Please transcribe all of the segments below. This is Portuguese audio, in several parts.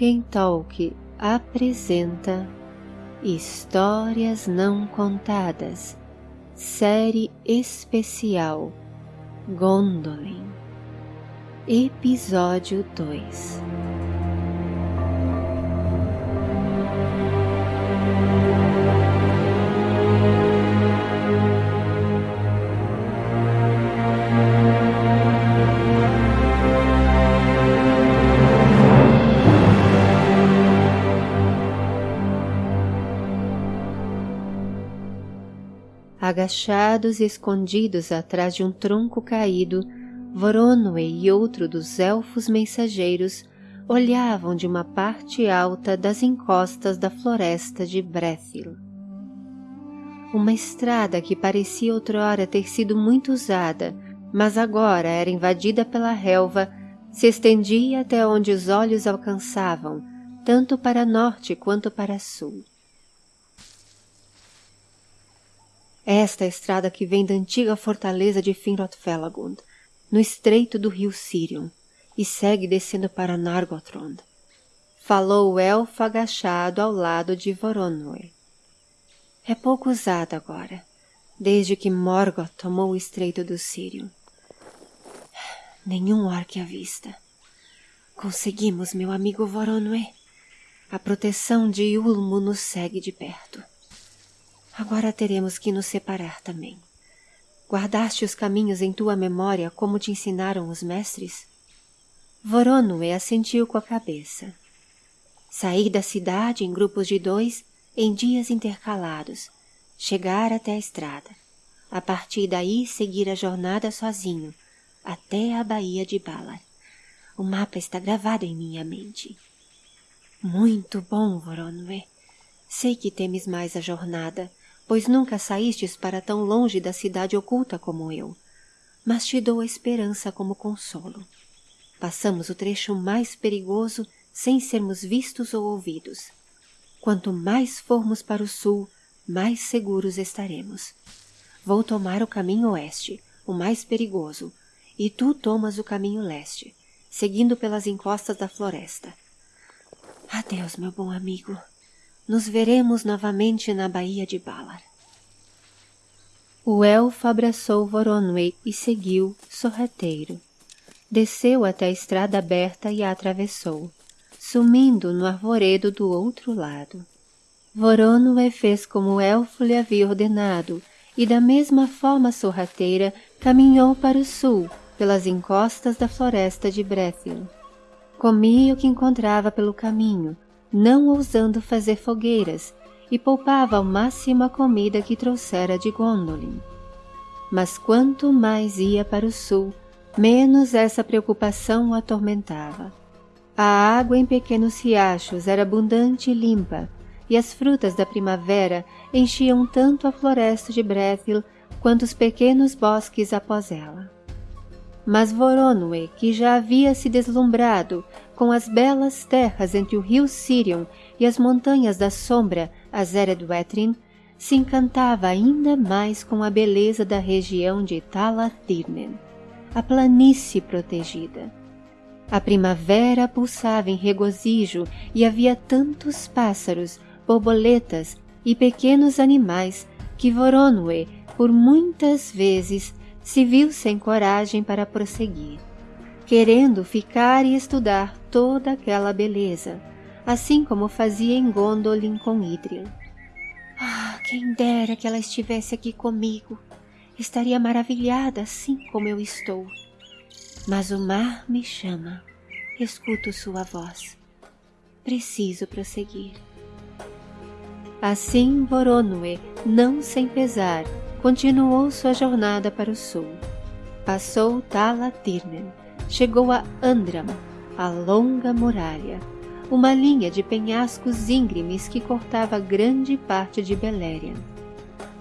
Tolkien Talk apresenta Histórias Não Contadas, série especial Gondolin, Episódio 2 Agachados e escondidos atrás de um tronco caído, Voronoi e outro dos elfos mensageiros olhavam de uma parte alta das encostas da floresta de Brethil. Uma estrada que parecia outrora ter sido muito usada, mas agora era invadida pela relva, se estendia até onde os olhos alcançavam, tanto para norte quanto para sul. Esta é a estrada que vem da antiga fortaleza de Finrod-Felagund, no estreito do rio Sirion, e segue descendo para Nargothrond. Falou o elfo agachado ao lado de Voronoi. É pouco usada agora, desde que Morgoth tomou o estreito do Sirion. Nenhum orc à vista. Conseguimos, meu amigo Voronoi. A proteção de Ulmo nos segue de perto. Agora teremos que nos separar também. Guardaste os caminhos em tua memória como te ensinaram os mestres? Voronue assentiu com a cabeça. Sair da cidade em grupos de dois em dias intercalados, chegar até a estrada. A partir daí seguir a jornada sozinho, até a Baía de Balar. O mapa está gravado em minha mente. Muito bom, Voronue. Sei que temes mais a jornada, pois nunca saístes para tão longe da cidade oculta como eu. Mas te dou a esperança como consolo. Passamos o trecho mais perigoso sem sermos vistos ou ouvidos. Quanto mais formos para o sul, mais seguros estaremos. Vou tomar o caminho oeste, o mais perigoso, e tu tomas o caminho leste, seguindo pelas encostas da floresta. Adeus, meu bom amigo. Nos veremos novamente na Baía de Balar. O elfo abraçou Voronoi e seguiu, sorrateiro. Desceu até a estrada aberta e a atravessou, sumindo no arvoredo do outro lado. Voronoi fez como o elfo lhe havia ordenado e da mesma forma sorrateira caminhou para o sul, pelas encostas da floresta de Brethil. Comia o que encontrava pelo caminho, não ousando fazer fogueiras, e poupava ao máximo a comida que trouxera de Gondolin. Mas quanto mais ia para o sul, menos essa preocupação o atormentava. A água em pequenos riachos era abundante e limpa, e as frutas da primavera enchiam tanto a floresta de Brethil quanto os pequenos bosques após ela. Mas Voronoi, que já havia se deslumbrado com as belas terras entre o rio Sirion e as montanhas da sombra, as Eredwetrin, se encantava ainda mais com a beleza da região de Talatirnen, a planície protegida. A primavera pulsava em regozijo e havia tantos pássaros, borboletas e pequenos animais que Voronoi, por muitas vezes, se viu sem coragem para prosseguir, querendo ficar e estudar toda aquela beleza, assim como fazia em Gondolin com Idril. Ah, quem dera que ela estivesse aqui comigo. Estaria maravilhada assim como eu estou. Mas o mar me chama. Escuto sua voz. Preciso prosseguir. Assim Voronoi, não sem pesar, continuou sua jornada para o sul. Passou Talatirnen, chegou a Andram, a longa muralha, uma linha de penhascos íngremes que cortava grande parte de Beleriand.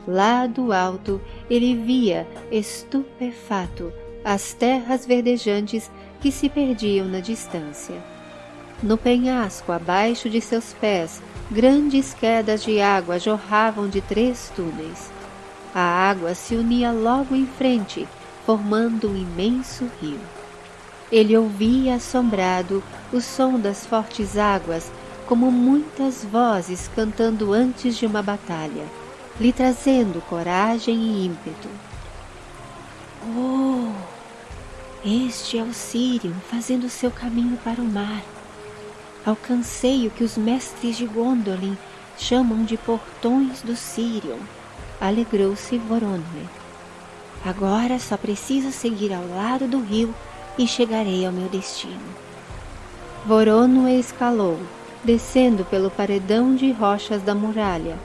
Lá do alto ele via, estupefato, as terras verdejantes que se perdiam na distância. No penhasco, abaixo de seus pés, grandes quedas de água jorravam de três túneis. A água se unia logo em frente, formando um imenso rio. Ele ouvia assombrado o som das fortes águas como muitas vozes cantando antes de uma batalha, lhe trazendo coragem e ímpeto. Oh! Este é o Sirion fazendo seu caminho para o mar. Alcancei o que os mestres de Gondolin chamam de portões do Sirion. Alegrou-se Voronoi. Agora só preciso seguir ao lado do rio e chegarei ao meu destino. Voronoi escalou, descendo pelo paredão de rochas da muralha,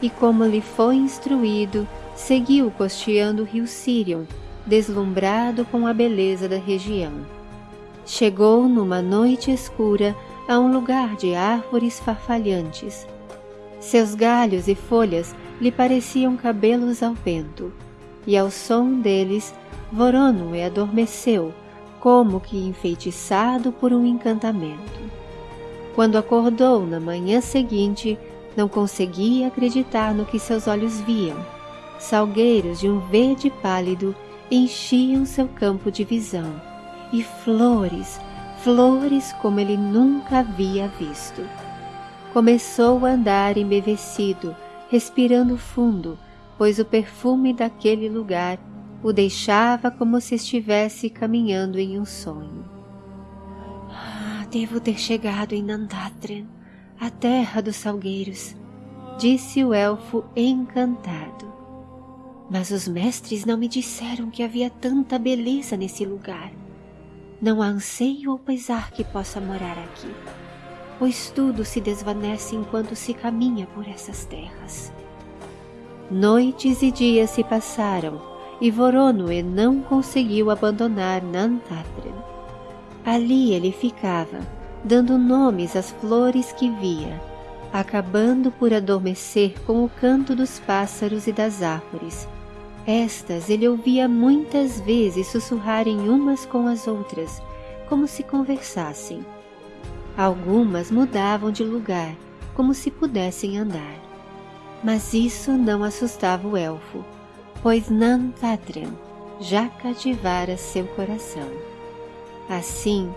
e como lhe foi instruído, seguiu costeando o rio Sirion, deslumbrado com a beleza da região. Chegou numa noite escura a um lugar de árvores farfalhantes. Seus galhos e folhas lhe pareciam cabelos ao vento, e ao som deles Voronoe adormeceu, como que enfeitiçado por um encantamento. Quando acordou na manhã seguinte, não conseguia acreditar no que seus olhos viam. Salgueiros de um verde pálido enchiam seu campo de visão, e flores, flores como ele nunca havia visto. Começou a andar embevecido, respirando fundo, pois o perfume daquele lugar o deixava como se estivesse caminhando em um sonho. Ah, devo ter chegado em Nandatren, a terra dos salgueiros, disse o elfo encantado. Mas os mestres não me disseram que havia tanta beleza nesse lugar. Não há anseio ou pesar que possa morar aqui, pois tudo se desvanece enquanto se caminha por essas terras. Noites e dias se passaram e Voronoe não conseguiu abandonar Nantathren. Ali ele ficava, dando nomes às flores que via, acabando por adormecer com o canto dos pássaros e das árvores, estas ele ouvia muitas vezes sussurrarem umas com as outras, como se conversassem. Algumas mudavam de lugar, como se pudessem andar. Mas isso não assustava o elfo, pois Nantatren já cativara seu coração. Assim,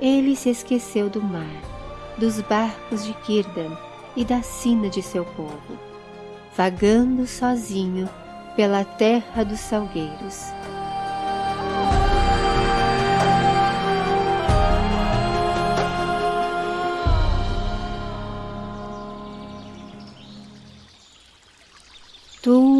ele se esqueceu do mar, dos barcos de Kirdan e da sina de seu povo, vagando sozinho pela terra dos salgueiros.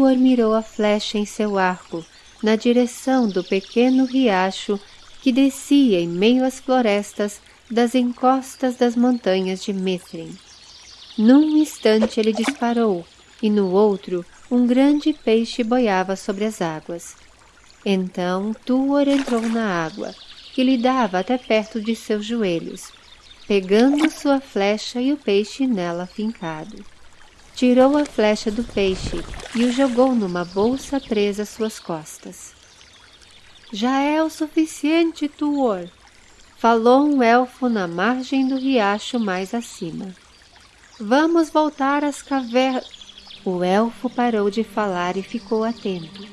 Tuor mirou a flecha em seu arco, na direção do pequeno riacho que descia em meio às florestas das encostas das montanhas de Mithrin. Num instante ele disparou, e no outro um grande peixe boiava sobre as águas. Então Tuor entrou na água, que lhe dava até perto de seus joelhos, pegando sua flecha e o peixe nela fincado. Tirou a flecha do peixe e o jogou numa bolsa presa às suas costas. Já é o suficiente, Tuor, falou um elfo na margem do riacho mais acima. Vamos voltar às cavernas. O elfo parou de falar e ficou atento,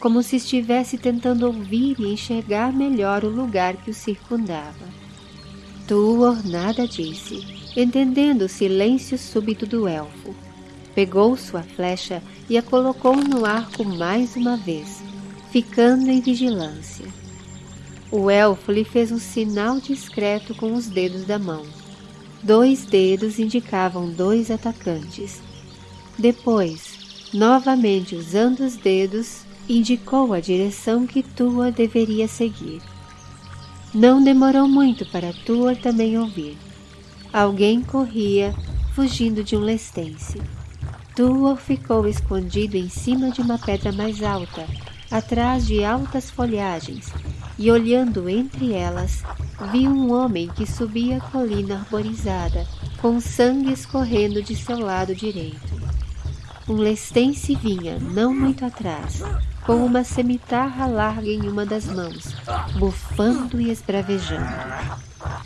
como se estivesse tentando ouvir e enxergar melhor o lugar que o circundava. Tuor nada disse, entendendo o silêncio súbito do elfo. Pegou sua flecha e a colocou no arco mais uma vez, ficando em vigilância. O elfo lhe fez um sinal discreto com os dedos da mão. Dois dedos indicavam dois atacantes, depois, novamente usando os dedos, indicou a direção que Tua deveria seguir. Não demorou muito para Tua também ouvir. Alguém corria, fugindo de um lestense. Tua ficou escondido em cima de uma pedra mais alta, atrás de altas folhagens, e olhando entre elas, viu um homem que subia a colina arborizada, com sangue escorrendo de seu lado direito. Um lestense vinha, não muito atrás, com uma cemitarra larga em uma das mãos, bufando e esbravejando.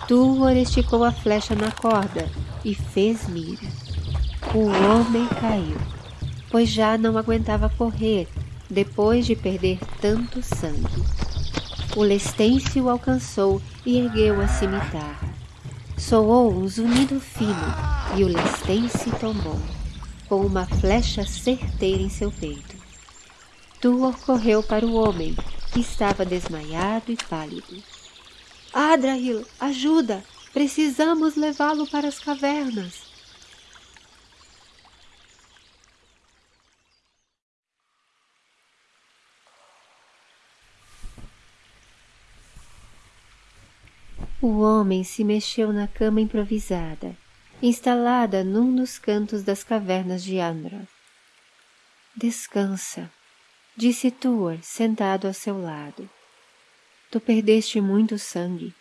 Tuor esticou a flecha na corda e fez mira. O homem caiu, pois já não aguentava correr depois de perder tanto sangue. O Lestêncio alcançou e ergueu a cimitarra. Soou um zunido fino e o Lestêncio tombou, com uma flecha certeira em seu peito. Tuor correu para o homem, que estava desmaiado e pálido. Adrahil, ajuda! Precisamos levá-lo para as cavernas. O homem se mexeu na cama improvisada, instalada num dos cantos das cavernas de Andra. Descansa, disse Tuor, sentado ao seu lado. Tu perdeste muito sangue.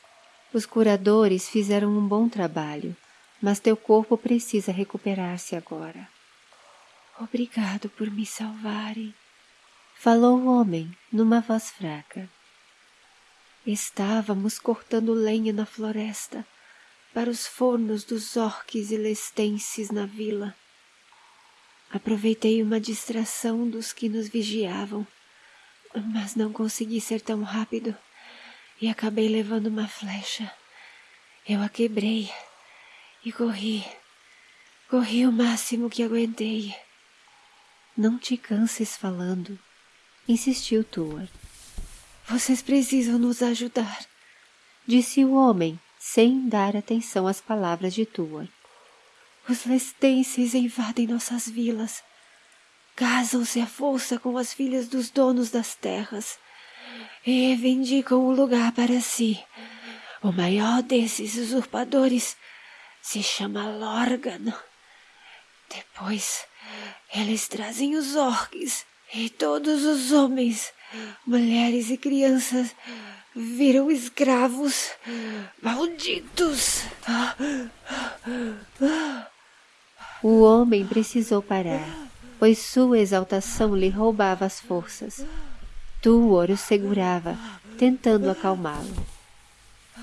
Os curadores fizeram um bom trabalho, mas teu corpo precisa recuperar-se agora. Obrigado por me salvarem, falou o homem numa voz fraca. Estávamos cortando lenha na floresta para os fornos dos orques e lestenses na vila. Aproveitei uma distração dos que nos vigiavam, mas não consegui ser tão rápido e acabei levando uma flecha. Eu a quebrei e corri. Corri o máximo que aguentei. Não te canses falando, insistiu Tuar. Vocês precisam nos ajudar, disse o homem, sem dar atenção às palavras de Tuor. Os lestenses invadem nossas vilas. Casam-se à força com as filhas dos donos das terras e reivindicam o lugar para si. O maior desses usurpadores se chama Lorgan. Depois, eles trazem os orques e todos os homens Mulheres e crianças viram escravos malditos. O homem precisou parar, pois sua exaltação lhe roubava as forças. Tuor o segurava, tentando acalmá-lo.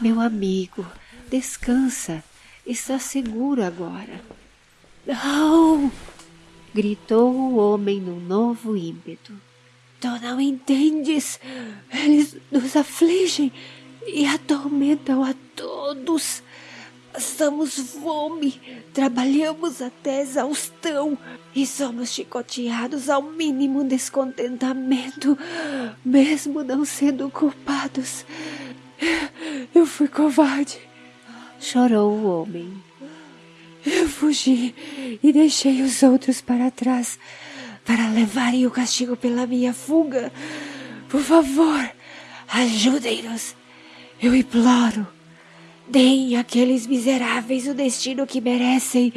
Meu amigo, descansa. Está seguro agora. Não! gritou o homem num novo ímpeto. Tu não entendes? Eles nos afligem e atormentam a todos. Passamos fome, trabalhamos até exaustão e somos chicoteados ao mínimo descontentamento, mesmo não sendo culpados. Eu fui covarde. Chorou o homem. Eu fugi e deixei os outros para trás para levarem o castigo pela minha fuga. Por favor, ajudem-nos. Eu imploro. Deem àqueles miseráveis o destino que merecem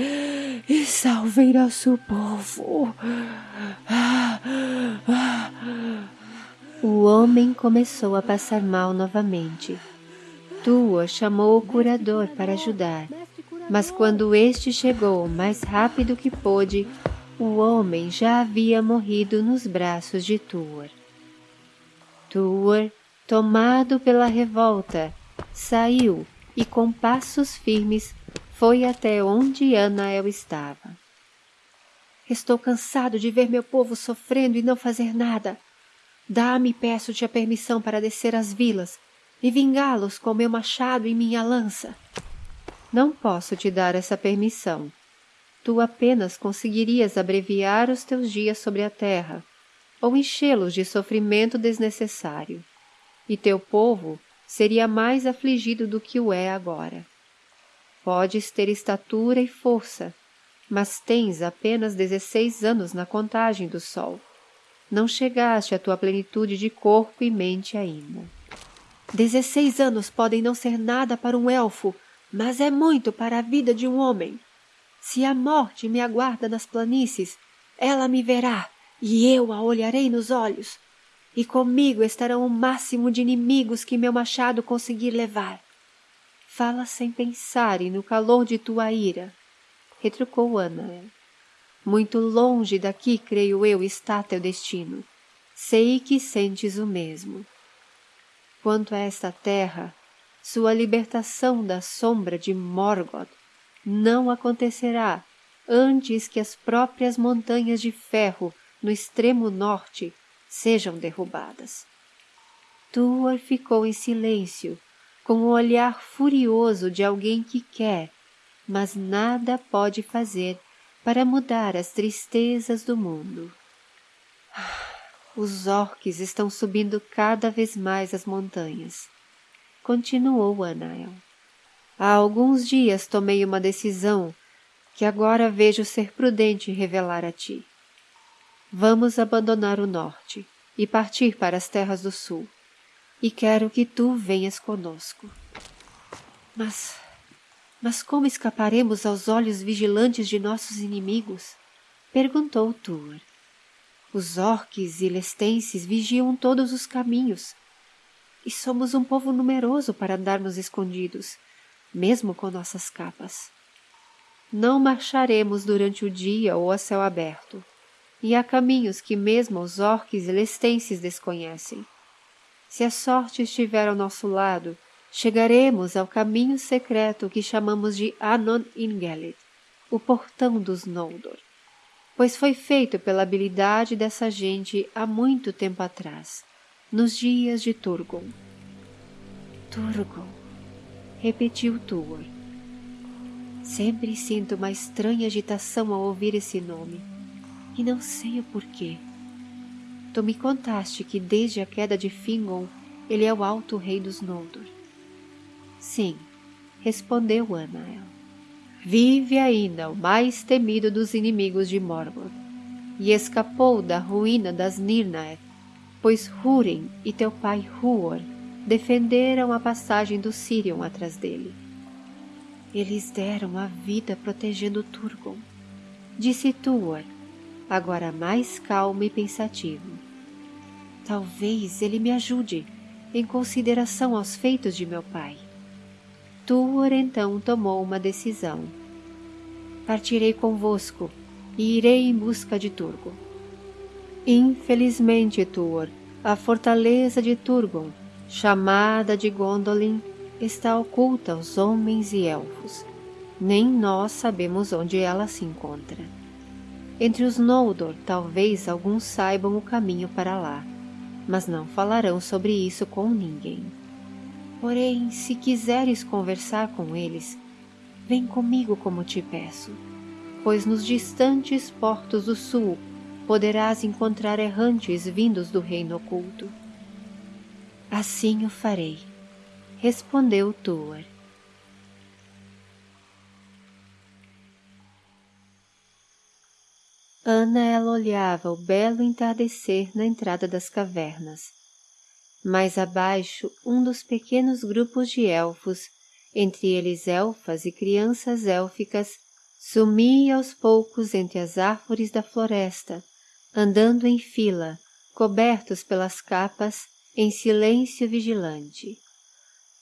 e salvem nosso povo. O homem começou a passar mal novamente. Tua chamou o curador para ajudar, mas quando este chegou mais rápido que pôde, o homem já havia morrido nos braços de Tuor. Tuor, tomado pela revolta, saiu e com passos firmes foi até onde Anael estava. Estou cansado de ver meu povo sofrendo e não fazer nada. Dá-me, peço-te, a permissão para descer às vilas e vingá-los com meu machado e minha lança. Não posso te dar essa permissão, tu apenas conseguirias abreviar os teus dias sobre a terra, ou enchê-los de sofrimento desnecessário, e teu povo seria mais afligido do que o é agora. Podes ter estatura e força, mas tens apenas dezesseis anos na contagem do sol. Não chegaste à tua plenitude de corpo e mente ainda. Dezesseis anos podem não ser nada para um elfo, mas é muito para a vida de um homem. Se a morte me aguarda nas planícies, ela me verá e eu a olharei nos olhos. E comigo estarão o máximo de inimigos que meu machado conseguir levar. Fala sem pensar e no calor de tua ira, retrucou Ana. Muito longe daqui, creio eu, está teu destino. Sei que sentes o mesmo. Quanto a esta terra, sua libertação da sombra de Morgoth não acontecerá antes que as próprias montanhas de ferro no extremo norte sejam derrubadas. Tuor ficou em silêncio, com o olhar furioso de alguém que quer, mas nada pode fazer para mudar as tristezas do mundo. Os orques estão subindo cada vez mais as montanhas. Continuou Anael. Há alguns dias tomei uma decisão que agora vejo ser prudente revelar a ti. Vamos abandonar o norte e partir para as terras do sul, e quero que tu venhas conosco. Mas, mas como escaparemos aos olhos vigilantes de nossos inimigos? Perguntou Tuor. Os orques e lestenses vigiam todos os caminhos, e somos um povo numeroso para andarmos escondidos, mesmo com nossas capas. Não marcharemos durante o dia ou a céu aberto, e há caminhos que mesmo os orques e lestenses desconhecem. Se a sorte estiver ao nosso lado, chegaremos ao caminho secreto que chamamos de Anon Ingelid, o portão dos Noldor, pois foi feito pela habilidade dessa gente há muito tempo atrás, nos dias de Turgon. Turgon, repetiu Tuor. Sempre sinto uma estranha agitação ao ouvir esse nome, e não sei o porquê. Tu me contaste que desde a queda de Fingon ele é o alto rei dos Noldor. Sim, respondeu Anael. Vive ainda o mais temido dos inimigos de Morgoth, e escapou da ruína das Nirnaeth, pois Húrin e teu pai Huor defenderam a passagem do Sirion atrás dele. Eles deram a vida protegendo Turgon, disse Tuor, agora mais calmo e pensativo. Talvez ele me ajude, em consideração aos feitos de meu pai. Tuor então tomou uma decisão. Partirei convosco e irei em busca de Turgon. Infelizmente, Tuor, a fortaleza de Turgon chamada de Gondolin, está oculta aos homens e elfos. Nem nós sabemos onde ela se encontra. Entre os Noldor, talvez alguns saibam o caminho para lá, mas não falarão sobre isso com ninguém. Porém, se quiseres conversar com eles, vem comigo como te peço, pois nos distantes portos do sul poderás encontrar errantes vindos do reino oculto. Assim o farei, respondeu Tuor. Ana ela olhava o belo entardecer na entrada das cavernas. Mais abaixo, um dos pequenos grupos de elfos, entre eles elfas e crianças élficas, sumia aos poucos entre as árvores da floresta, andando em fila, cobertos pelas capas em silêncio vigilante.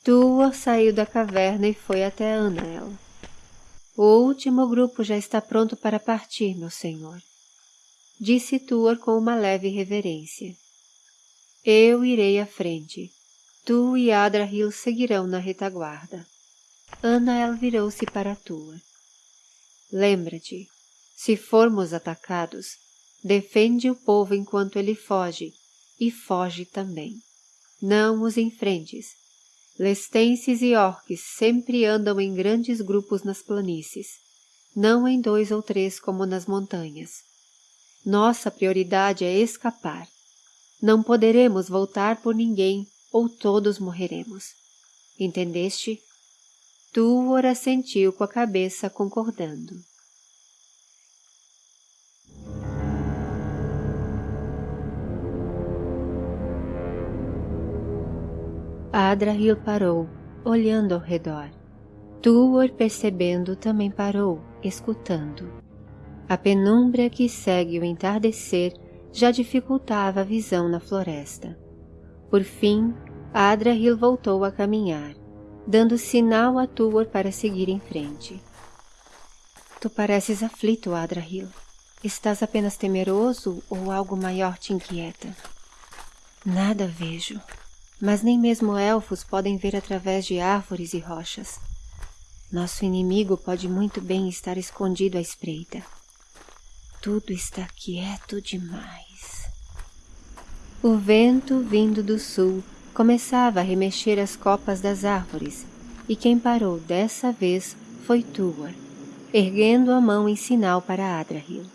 Tua saiu da caverna e foi até Anael. O último grupo já está pronto para partir, meu senhor. Disse Tuor com uma leve reverência. Eu irei à frente. Tu e Adrahil seguirão na retaguarda. Anael virou-se para Tuor. Lembra-te, se formos atacados, defende o povo enquanto ele foge e foge também. Não os enfrentes. Lestenses e orques sempre andam em grandes grupos nas planícies, não em dois ou três como nas montanhas. Nossa prioridade é escapar. Não poderemos voltar por ninguém ou todos morreremos. Entendeste? Tuor assentiu com a cabeça concordando. Adrahil parou, olhando ao redor. Tuor, percebendo, também parou, escutando. A penumbra que segue o entardecer já dificultava a visão na floresta. Por fim, Adrahil voltou a caminhar, dando sinal a Tuor para seguir em frente. Tu pareces aflito, Adrahil. Estás apenas temeroso ou algo maior te inquieta? Nada vejo, mas nem mesmo elfos podem ver através de árvores e rochas. Nosso inimigo pode muito bem estar escondido à espreita. Tudo está quieto demais. O vento vindo do sul começava a remexer as copas das árvores, e quem parou dessa vez foi Tuor, erguendo a mão em sinal para Adrahil.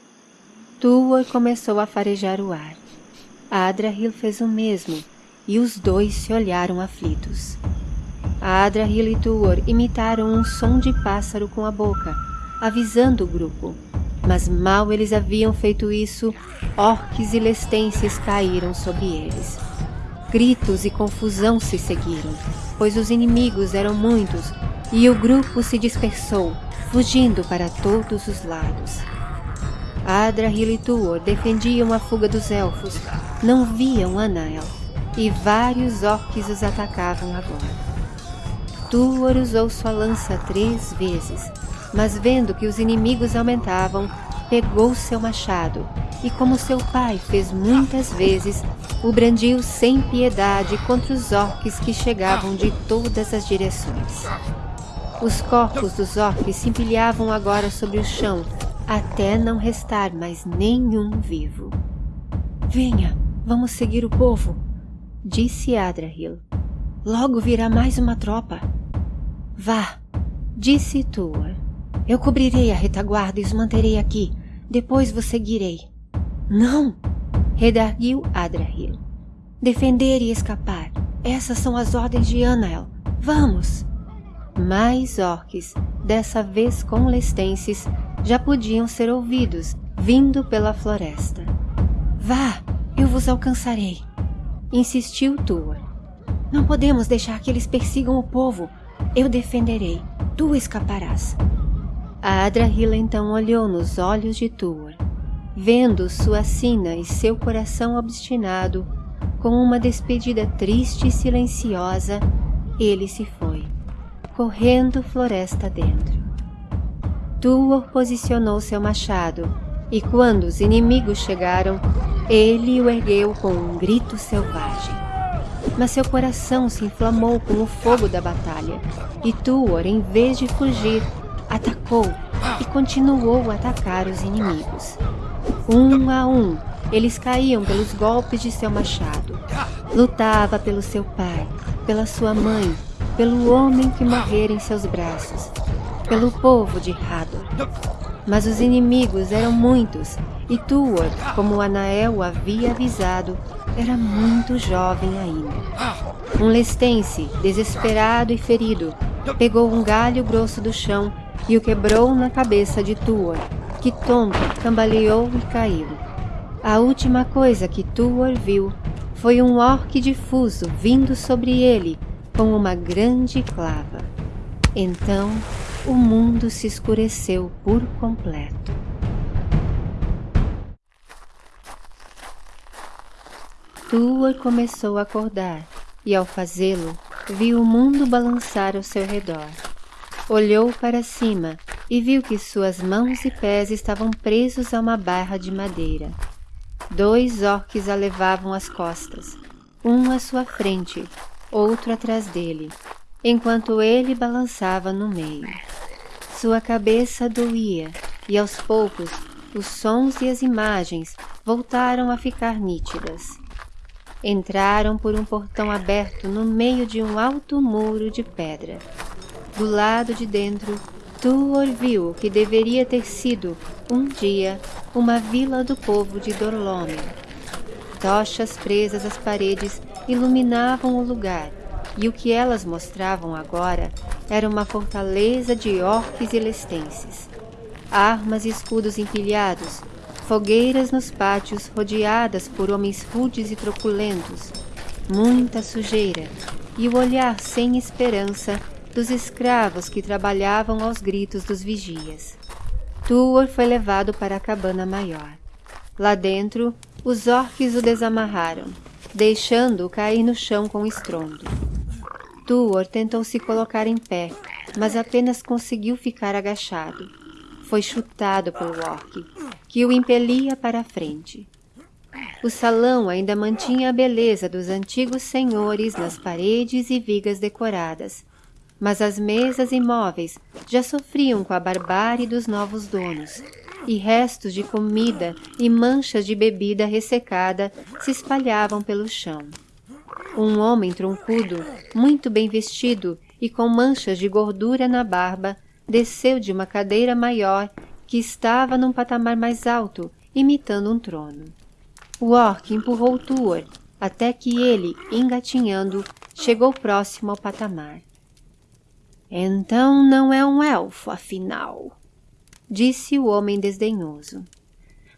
Tuor começou a farejar o ar. Adrahil fez o mesmo, e os dois se olharam aflitos. Adrahil e Tuor imitaram um som de pássaro com a boca, avisando o grupo. Mas mal eles haviam feito isso, orques e lestenses caíram sobre eles. Gritos e confusão se seguiram, pois os inimigos eram muitos e o grupo se dispersou, fugindo para todos os lados. Adrahil e Tuor defendiam a fuga dos elfos, não viam Anael, e vários orques os atacavam agora. Tuor usou sua lança três vezes, mas vendo que os inimigos aumentavam, pegou seu machado e, como seu pai fez muitas vezes, o brandiu sem piedade contra os orques que chegavam de todas as direções. Os corpos dos orques se empilhavam agora sobre o chão, até não restar mais nenhum vivo. Venha, vamos seguir o povo, disse Adrahil. Logo virá mais uma tropa. Vá, disse Tuor. Eu cobrirei a retaguarda e os manterei aqui. Depois vos seguirei. Não! redarguiu Adrahil. Defender e escapar. Essas são as ordens de Anael. Vamos! Mais orques, dessa vez com lestenses, já podiam ser ouvidos, vindo pela floresta. Vá, eu vos alcançarei, insistiu Tuor. Não podemos deixar que eles persigam o povo. Eu defenderei, tu escaparás. A Adrahila então olhou nos olhos de Tuor, vendo sua sina e seu coração obstinado, com uma despedida triste e silenciosa, ele se foi, correndo floresta dentro. Tuor posicionou seu machado, e quando os inimigos chegaram, ele o ergueu com um grito selvagem mas seu coração se inflamou com o fogo da batalha, e Tuor, em vez de fugir, atacou e continuou a atacar os inimigos. Um a um, eles caíam pelos golpes de seu machado. Lutava pelo seu pai, pela sua mãe, pelo homem que morrera em seus braços, pelo povo de Hador. Mas os inimigos eram muitos, e Tuor, como Anael havia avisado, era muito jovem ainda. Um lestense, desesperado e ferido, pegou um galho grosso do chão e o quebrou na cabeça de Tuor, que tonto cambaleou e caiu. A última coisa que Tuor viu foi um orque difuso vindo sobre ele com uma grande clava. Então o mundo se escureceu por completo. Tuor começou a acordar e, ao fazê-lo, viu o mundo balançar ao seu redor. Olhou para cima e viu que suas mãos e pés estavam presos a uma barra de madeira. Dois orques a levavam às costas, um à sua frente, outro atrás dele, enquanto ele balançava no meio. Sua cabeça doía e, aos poucos, os sons e as imagens voltaram a ficar nítidas. Entraram por um portão aberto no meio de um alto muro de pedra. Do lado de dentro, Tuor viu o que deveria ter sido, um dia, uma vila do povo de Dorlômen. Tochas presas às paredes iluminavam o lugar, e o que elas mostravam agora era uma fortaleza de orques e lestenses. Armas e escudos empilhados, fogueiras nos pátios rodeadas por homens rudes e truculentos, muita sujeira e o olhar sem esperança dos escravos que trabalhavam aos gritos dos vigias. Tuor foi levado para a cabana maior. Lá dentro, os orques o desamarraram, deixando-o cair no chão com estrondo. Tuor tentou se colocar em pé, mas apenas conseguiu ficar agachado. Foi chutado pelo orc, que o impelia para a frente. O salão ainda mantinha a beleza dos antigos senhores nas paredes e vigas decoradas, mas as mesas e móveis já sofriam com a barbárie dos novos donos, e restos de comida e manchas de bebida ressecada se espalhavam pelo chão. Um homem troncudo, muito bem vestido e com manchas de gordura na barba, desceu de uma cadeira maior que estava num patamar mais alto, imitando um trono. O orc empurrou Tuor até que ele, engatinhando, chegou próximo ao patamar. Então não é um elfo, afinal, disse o homem desdenhoso.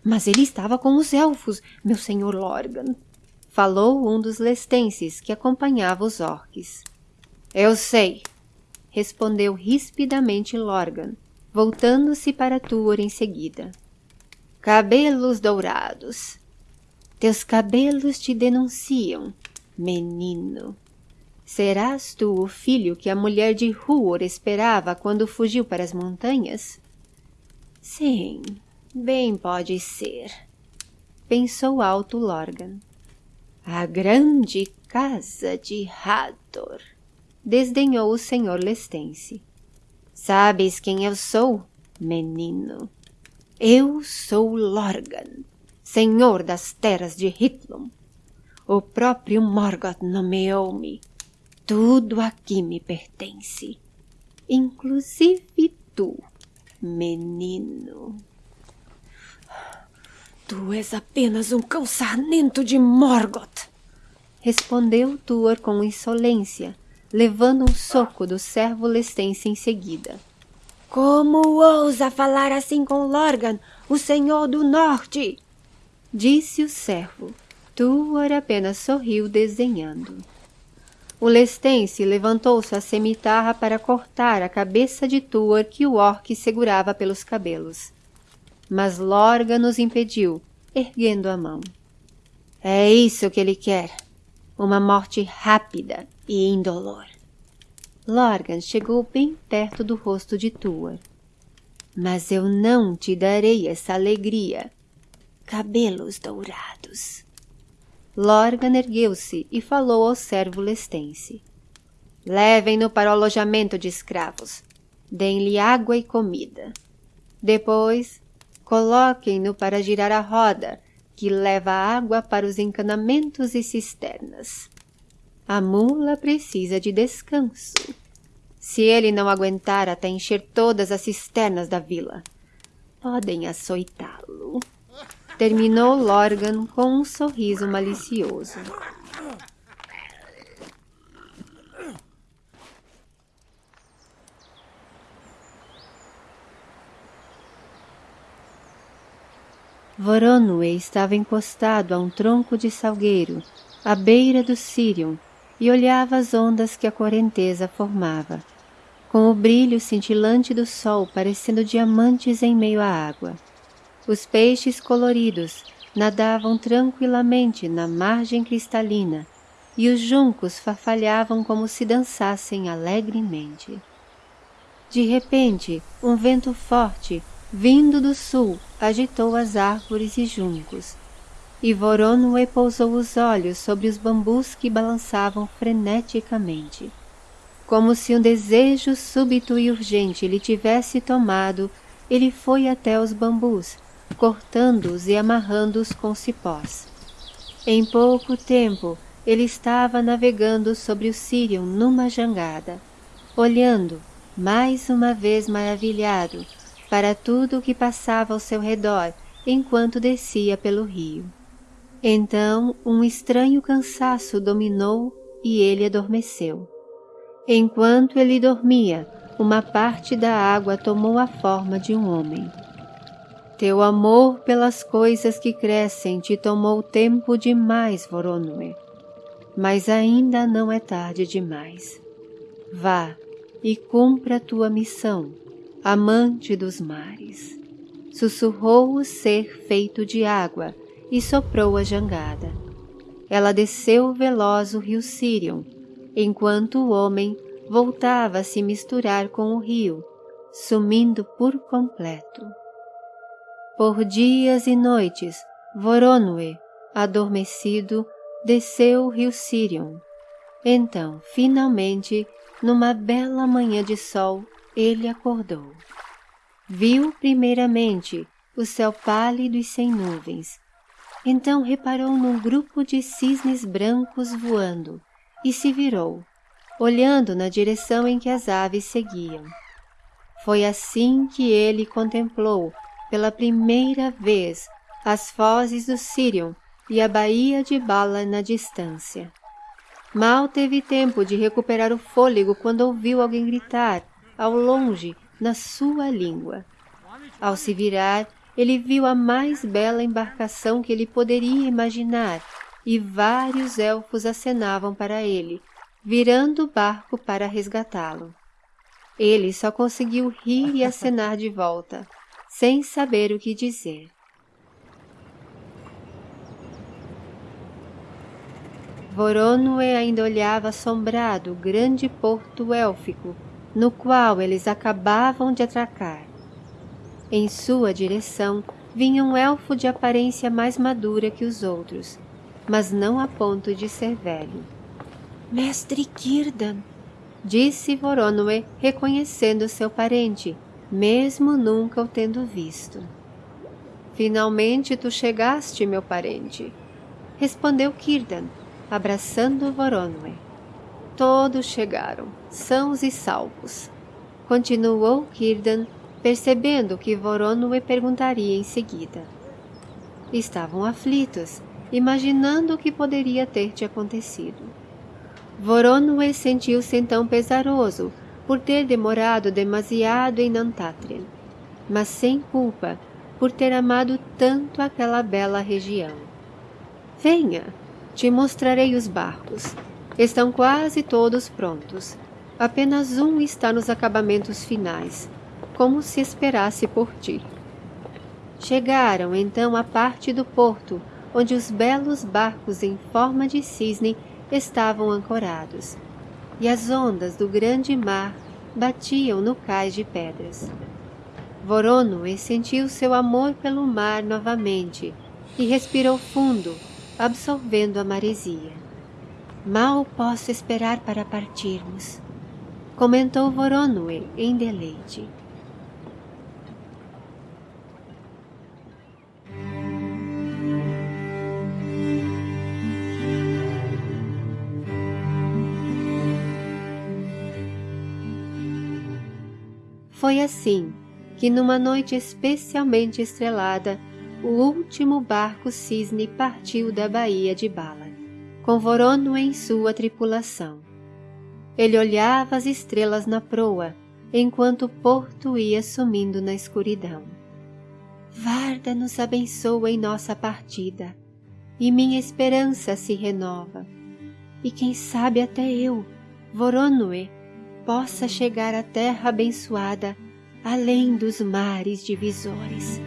Mas ele estava com os elfos, meu senhor Lorgan, falou um dos lestenses que acompanhava os orques. Eu sei, respondeu rispidamente Lorgan, voltando-se para Tuor em seguida. Cabelos dourados. Teus cabelos te denunciam, menino. Serás tu o filho que a mulher de Huor esperava quando fugiu para as montanhas? Sim, bem pode ser, pensou alto Lorgan. A grande casa de Hathor, desdenhou o senhor Lestense. Sabes quem eu sou, menino? Eu sou Lorgan, senhor das terras de Hitlum. O próprio Morgoth nomeou-me tudo aqui me pertence, inclusive tu, menino. Tu és apenas um cão sarnento de Morgoth, respondeu Tuor com insolência, levando um soco do servo lestense em seguida. Como ousa falar assim com Lorgan, o senhor do norte? Disse o servo. Tuor apenas sorriu desdenhando. O lestense levantou sua cemitarra para cortar a cabeça de Tuor que o orc segurava pelos cabelos. Mas Lorgan nos impediu, erguendo a mão. É isso que ele quer. Uma morte rápida e indolor. Lorgan chegou bem perto do rosto de Tuor. Mas eu não te darei essa alegria. Cabelos dourados. Lorgan ergueu-se e falou ao servo lestense. Levem-no para o alojamento de escravos. Deem-lhe água e comida. Depois, coloquem-no para girar a roda, que leva água para os encanamentos e cisternas. A mula precisa de descanso. Se ele não aguentar até encher todas as cisternas da vila, podem açoitá-lo terminou Lorgan com um sorriso malicioso. Voronoi estava encostado a um tronco de salgueiro, à beira do Sirion, e olhava as ondas que a correnteza formava, com o brilho cintilante do sol parecendo diamantes em meio à água. Os peixes coloridos nadavam tranquilamente na margem cristalina e os juncos farfalhavam como se dançassem alegremente. De repente, um vento forte, vindo do sul, agitou as árvores e juncos, e Voronoi pousou os olhos sobre os bambus que balançavam freneticamente. Como se um desejo súbito e urgente lhe tivesse tomado, ele foi até os bambus cortando-os e amarrando-os com cipós. Em pouco tempo, ele estava navegando sobre o Sirion numa jangada, olhando, mais uma vez maravilhado, para tudo o que passava ao seu redor enquanto descia pelo rio. Então um estranho cansaço dominou e ele adormeceu. Enquanto ele dormia, uma parte da água tomou a forma de um homem. Teu amor pelas coisas que crescem te tomou tempo demais, Voronoi. Mas ainda não é tarde demais. Vá e cumpra tua missão, amante dos mares. Sussurrou o ser feito de água e soprou a jangada. Ela desceu veloz o rio Sirion, enquanto o homem voltava a se misturar com o rio, sumindo por completo. Por dias e noites, Voronoi, adormecido, desceu o rio Sirion. Então, finalmente, numa bela manhã de sol, ele acordou. Viu primeiramente o céu pálido e sem nuvens. Então reparou num grupo de cisnes brancos voando, e se virou, olhando na direção em que as aves seguiam. Foi assim que ele contemplou, pela primeira vez, as fozes do Sirion e a baía de Bala na distância. Mal teve tempo de recuperar o fôlego quando ouviu alguém gritar, ao longe, na sua língua. Ao se virar, ele viu a mais bela embarcação que ele poderia imaginar e vários elfos acenavam para ele, virando o barco para resgatá-lo. Ele só conseguiu rir e acenar de volta, sem saber o que dizer. Voronoi ainda olhava assombrado o grande porto élfico, no qual eles acabavam de atracar. Em sua direção vinha um elfo de aparência mais madura que os outros, mas não a ponto de ser velho. Mestre Kirdan, disse Voronoi, reconhecendo seu parente, mesmo nunca o tendo visto. Finalmente tu chegaste, meu parente, respondeu Kirdan, abraçando Voronoi. Todos chegaram, sãos e salvos. Continuou Kirdan, percebendo que Voronoi perguntaria em seguida. Estavam aflitos, imaginando o que poderia ter te acontecido. Voronoi sentiu-se então pesaroso por ter demorado demasiado em Nantatrian, mas sem culpa por ter amado tanto aquela bela região. Venha, te mostrarei os barcos. Estão quase todos prontos. Apenas um está nos acabamentos finais, como se esperasse por ti. Chegaram então à parte do porto onde os belos barcos em forma de cisne estavam ancorados, e as ondas do grande mar batiam no cais de pedras. Voronoe sentiu seu amor pelo mar novamente e respirou fundo absorvendo a maresia. Mal posso esperar para partirmos, comentou Voronoi em deleite. Foi assim que, numa noite especialmente estrelada, o último barco cisne partiu da baía de Bala, com Vorono em sua tripulação. Ele olhava as estrelas na proa, enquanto o porto ia sumindo na escuridão. Varda nos abençoa em nossa partida, e minha esperança se renova. E quem sabe até eu, Voronoi, possa chegar à terra abençoada, além dos mares divisores.